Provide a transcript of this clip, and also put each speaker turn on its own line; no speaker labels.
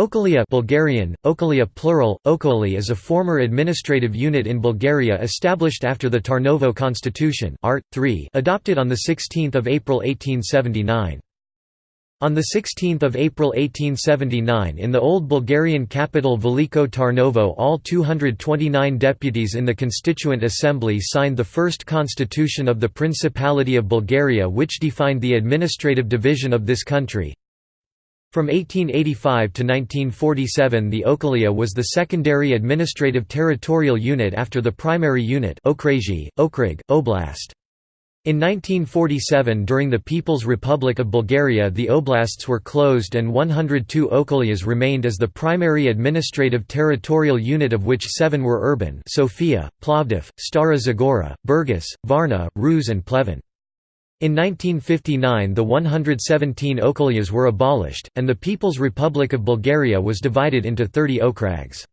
Okolia Bulgarian, Okolia plural, Okoli is a former administrative unit in Bulgaria established after the Tarnovo Constitution Art. 3 adopted on 16 April 1879. On 16 April 1879 in the old Bulgarian capital Veliko Tarnovo all 229 deputies in the Constituent Assembly signed the first constitution of the Principality of Bulgaria which defined the administrative division of this country. From 1885 to 1947 the Okolia was the secondary administrative territorial unit after the primary unit Okresy, Okrug, Oblast. In 1947 during the People's Republic of Bulgaria the oblasts were closed and 102 Okolias remained as the primary administrative territorial unit of which seven were urban Sofia, Plovdiv, Stara Zagora, Burgas, Varna, Ruse and Pleven. In 1959 the 117 okolias were abolished, and the People's Republic of Bulgaria was divided into 30 okrags.